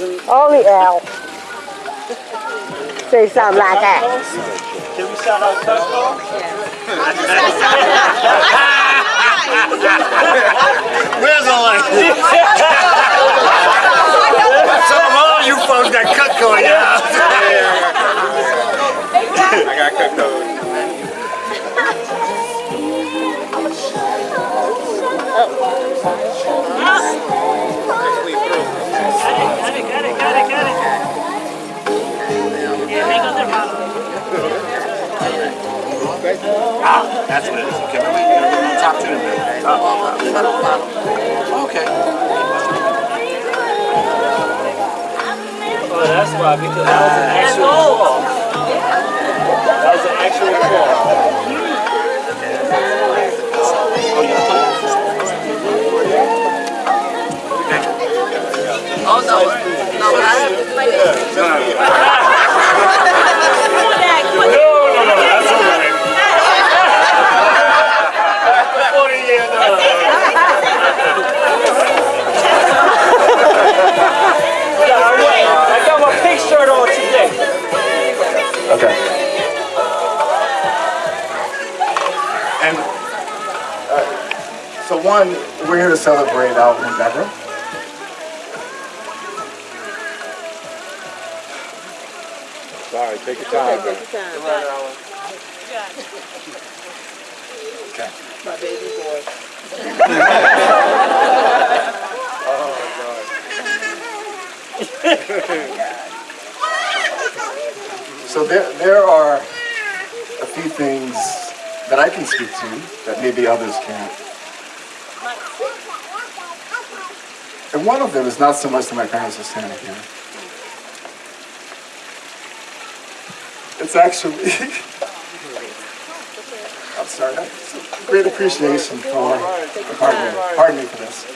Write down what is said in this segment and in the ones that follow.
isn't. Only L. Say something like that. Can we shout out Cutco? Where's the light? Some of all you folks got Cutco in your house. I got Cutco. That's what it is. Okay, remember, top two. Oh, okay. Oh, that's why, because that was an actual fall. That was an actual fall. Okay. And uh, so one, we're here to celebrate Alvin and Deborah. Sorry, take your time, Okay, take your man. Okay. My baby boy. So there, there are a few things that I can speak to that maybe others can't. And one of them is not so much that my parents are standing here. It's actually, I'm sorry, it's a great appreciation for, pardon me, pardon me for this.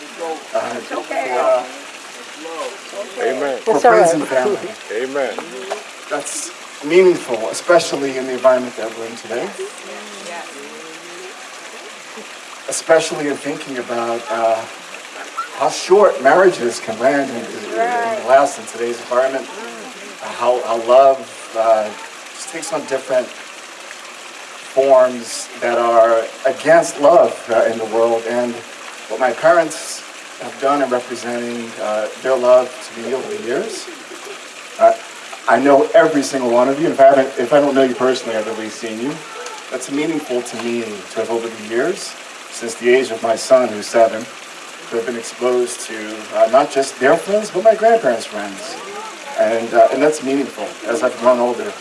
Uh, for, Amen. uh, for friends and family. Amen. That's meaningful, especially in the environment that we're in today. Especially in thinking about uh, how short marriages can land and, and last in today's environment. Uh, how, how love uh, just takes on different forms that are against love uh, in the world. And what my parents have done in representing uh, their love to me over the years. I know every single one of you. If I haven't, if I don't know you personally, I've at least seen you. That's meaningful to me to have over the years, since the age of my son, who's seven, to have been exposed to uh, not just their friends, but my grandparents' friends, and uh, and that's meaningful. As I've grown older,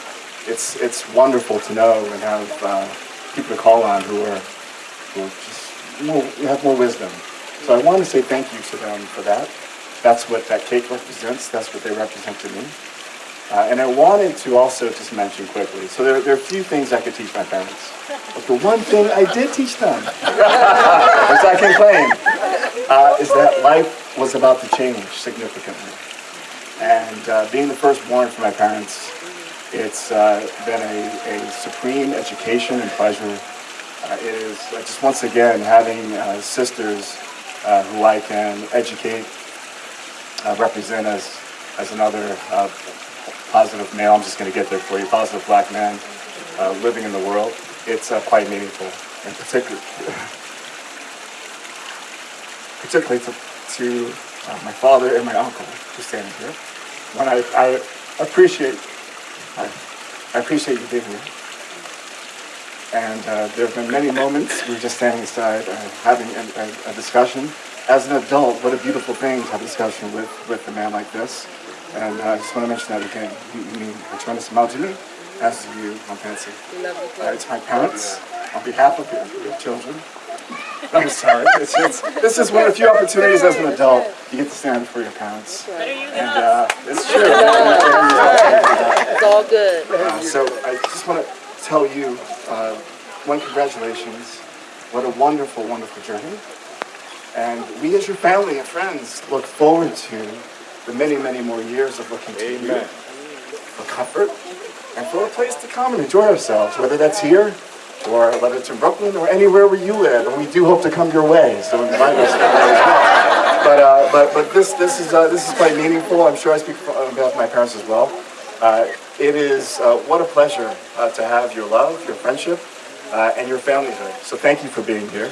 it's it's wonderful to know and have uh, people to call on who are who are just more, have more wisdom. So I want to say thank you to them for that. That's what that cake represents. That's what they represent to me. Uh, and I wanted to also just mention quickly, so there, there are a few things I could teach my parents. But the one thing I did teach them, which I can claim, uh, is that life was about to change significantly. And uh, being the firstborn for my parents, it's uh, been a, a supreme education and pleasure. Uh, it is just once again having uh, sisters who I can educate, represent as, as another positive male, I'm just going to get there for you, positive black man uh, living in the world. It's uh, quite meaningful, and particularly, particularly to, to uh, my father and my uncle who's standing here. When I, I appreciate, I, I appreciate you being here. And uh, there have been many moments we were just standing aside uh, having a, a, a discussion. As an adult, what a beautiful thing to have a discussion with, with a man like this. And I just want to mention that again. You, you mean a tremendous amount to me, as do you, Aunt Patsy. Uh, it's my parents, on behalf of your, your children. I'm sorry. It's, it's, this is one of the few opportunities as an adult you get to stand for your parents. And uh, it's true. It's all good. Uh, so I just want to tell you, uh, one, congratulations. What a wonderful, wonderful journey. And we as your family and friends look forward to the many, many more years of looking to you for comfort and for a place to come and enjoy ourselves, whether that's here or whether it's in Brooklyn or anywhere where you live. And we do hope to come your way, so invite us there as well. But, uh, but but this this is uh, this is quite meaningful. I'm sure I speak for, on behalf of my parents as well. Uh, it is uh, what a pleasure uh, to have your love, your friendship, uh, and your familyhood. So thank you for being here.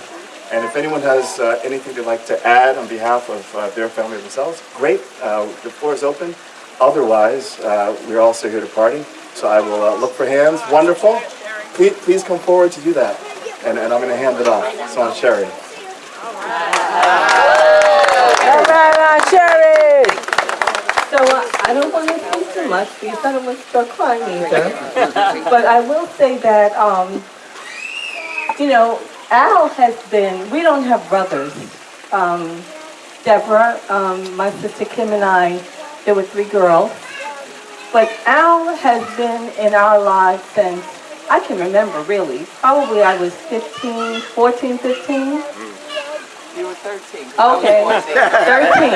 And if anyone has uh, anything they'd like to add on behalf of uh, their family or themselves, great. Uh, the floor is open. Otherwise, uh, we're also here to party. So I will uh, look for hands. Wonderful. Please, please come forward to do that. And, and I'm going to hand it off. So on Sherry. So uh, I don't want to say too much because I don't want to start crying either. but I will say that, um, you know, Al has been, we don't have brothers. Um, Deborah, um, my sister Kim and I, there were three girls. But Al has been in our lives since I can remember really. Probably I was 15, 14, 15. You were 13. Okay, 13.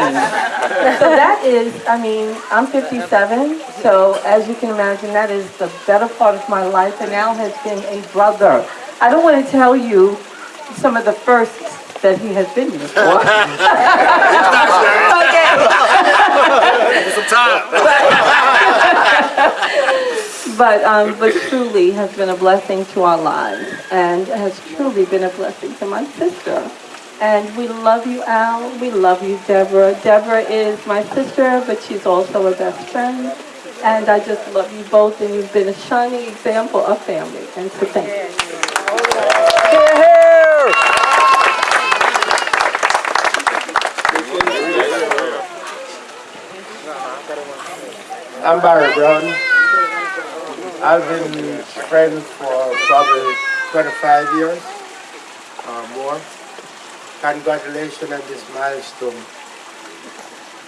So that is, I mean, I'm 57, so as you can imagine, that is the better part of my life, and Al has been a brother. I don't want to tell you some of the firsts that he has been here for. Some time. But, um, but truly has been a blessing to our lives, and has truly been a blessing to my sister. And we love you, Al. We love you, Deborah. Deborah is my sister, but she's also a best friend. And I just love you both, and you've been a shining example of family. And so thank you. I'm Barry Brown. I've been friends for probably 25 years or more. Congratulations on this milestone.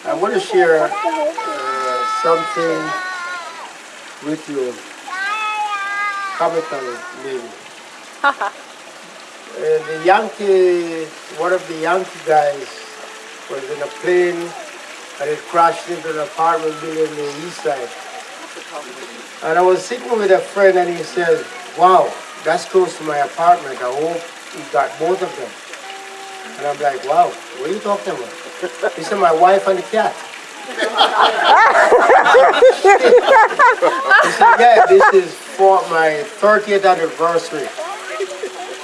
I want to share uh, something with you, comical maybe. Uh, the Yankee, one of the Yankee guys was in a plane and it crashed into an apartment building in the east side. And I was sitting with a friend and he said, wow, that's close to my apartment. I hope he got both of them. And I'm like, wow, what are you talking about? He said, my wife and the cat. he said, yeah, this is for my 30th anniversary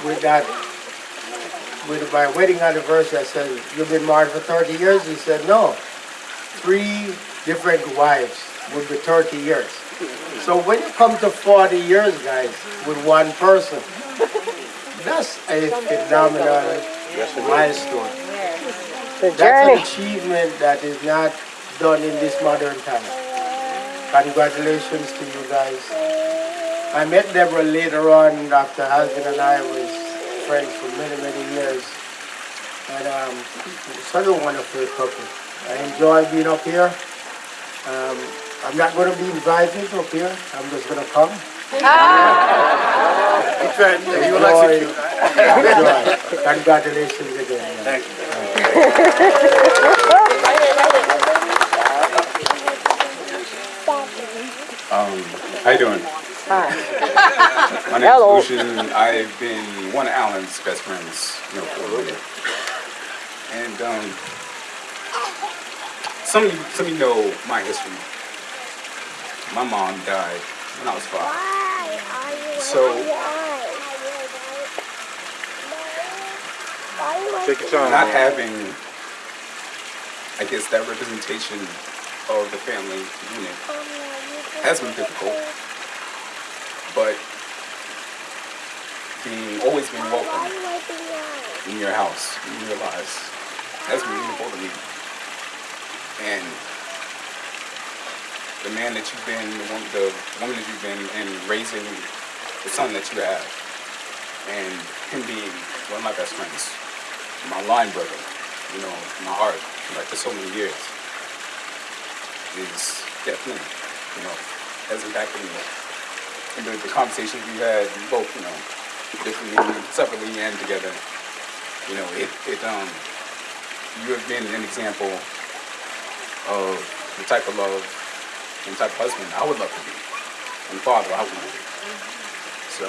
with that, with my wedding anniversary. I said, you've been married for 30 years? He said, no, three different wives would be 30 years. So when you come to 40 years, guys, with one person, that's a phenomenal milestone. That's an achievement that is not done in this modern time. Congratulations to you guys. I met Deborah later on after husband and I was friends for many, many years. And um, such a wonderful couple. I enjoy being up here. Um, I'm not going to be invited up here. I'm just going to come. You will execute. Enjoy. Congratulations again. Thank you. Um, how you doing? Hi. My name Hello. is Lucian. I've been one of Alan's best friends, you know, for a year. And um, some of you, some of you know my history. My mom died when I was five. So Take your time. not having, I guess, that representation of the family unit has been difficult. But being always being welcome in your house, in your lives, has been meaningful to me. And the man that you've been, the woman, the woman that you've been, and raising the son that you have, and him being one of my best friends, my line brother, you know, my heart, like for so many years, is definitely, you know, has impacted me. And the, the conversations we had, both, you know, differently, separately and together, you know, it, it, um, you have been an example of the type of love and type of husband I would love to be and father I would be. So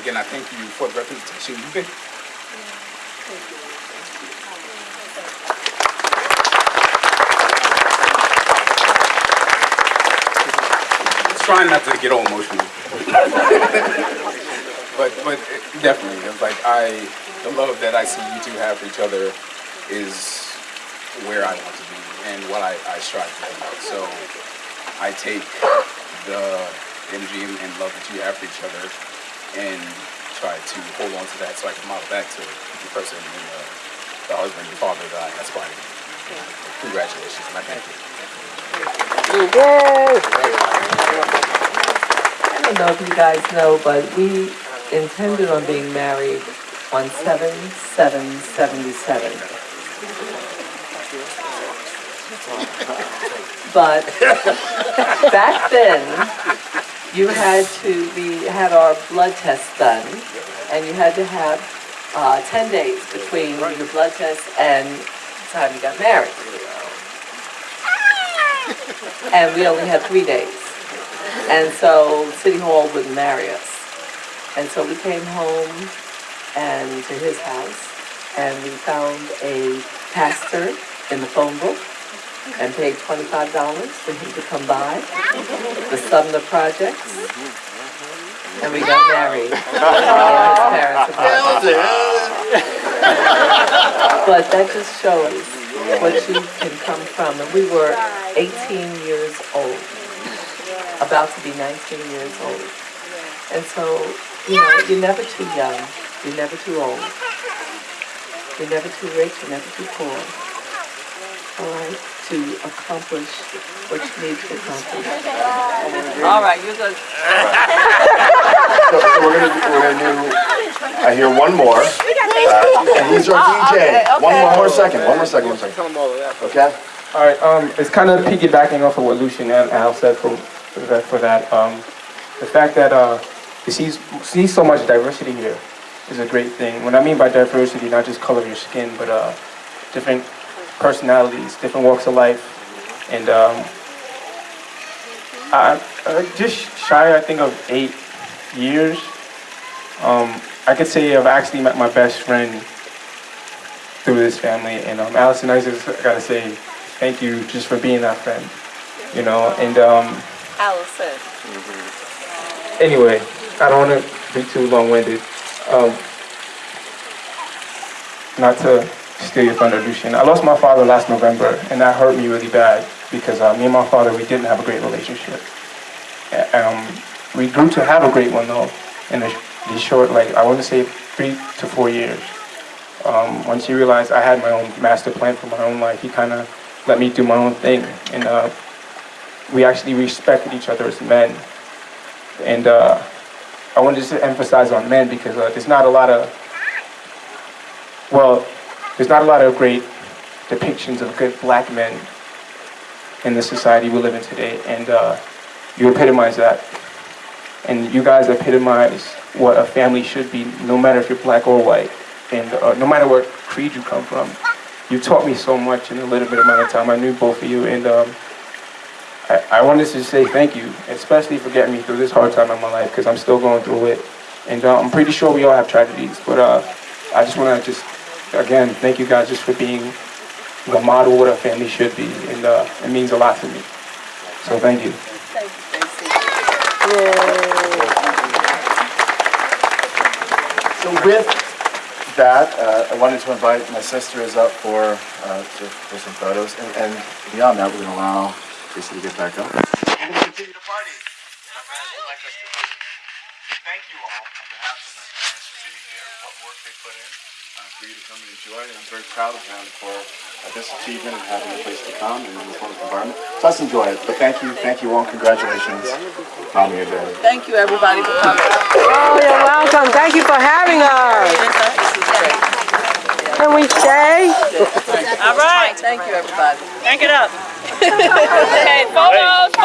again, I thank you for the representation you've been. Trying not to get all emotional, but but definitely, it's like I the love that I see you two have for each other is where I want to be and what I, I strive to be. So I take the energy and and love that you have for each other and try to hold on to that so I can model that to the person and the, the husband and father that I aspire to be. Congratulations, and I thank you. I don't know if you guys know, but we intended on being married on seven, seven, But back then, you had to, we had our blood test done, and you had to have, uh, ten days between your blood test and the time you got married. And we only had three days. And so City Hall wouldn't marry us. And so we came home and to his house and we found a pastor in the phone book and paid twenty-five dollars for him to come by, the Sumner Projects. And we got married. His parents were- But that just shows what you can come from. And we were eighteen years old about to be 19 years old. And so, you know, you're never too young, you're never too old. You're never too rich, you're never too poor. All right, to accomplish what you need to accomplish. All right, you're good. So, so we're gonna, do- we're gonna do, I hear one more. Uh, And he's our Oh, okay, DJ. One okay. one more second, one more second, one second. Tell them all of that. Okay? All right, um, it's kind of piggybacking off of what Lucian and Al said for, for that, for that. Um, the fact that, uh, you see, see so much diversity here is a great thing. What I mean by diversity, not just color of your skin, but, uh, different personalities, different walks of life. And, um, I, just shy, I think, of eight years. Um, I could say I've actually met my best friend through this family. And um, Allison, I just gotta say thank you just for being that friend, you know. And um, Allison. anyway, I don't want to be too long-winded. Um, not to steal your Lucian. I lost my father last November, and that hurt me really bad because uh, me and my father we didn't have a great relationship. Um, we grew to have a great one though in the, the short, like I want to say three to four years. Um, once he realized I had my own master plan for my own life, he kind of let me do my own thing, and uh, we actually respected each other as men. And uh, I wanted to emphasize on men because uh, there's not a lot of, well, there's not a lot of great depictions of good black men in the society we live in today, and uh, you epitomize that. And you guys epitomize what a family should be, no matter if you're black or white, and uh, no matter what creed you come from. You taught me so much in a little bit of amount of time. I knew both of you, and um, I, I wanted to say thank you, especially for getting me through this hard time in my life, because I'm still going through it. And uh, I'm pretty sure we all have tragedies, but uh, I just want to just, again, thank you guys just for being the model what a family should be, and uh, it means a lot to me. So thank you. So with that, uh, I wanted to invite my sisters up for, uh, to- for some photos. And, and beyond that, we're gonna allow Tracy to get back up. We're gonna continue to party. My parents would like us to thank you all on behalf of my parents for being here, what work they put in, uh, for you to come and enjoy. And I'm very proud of them for uh, this achievement and having a place to come and in this wonderful environment. So let's enjoy it. But thank you, thank you all, congratulations on your day. Thank you, everybody, for coming. Oh, you're welcome. Thank you for having us. Can we stay? All right. Thank you, everybody. Thank it up. Okay, photos.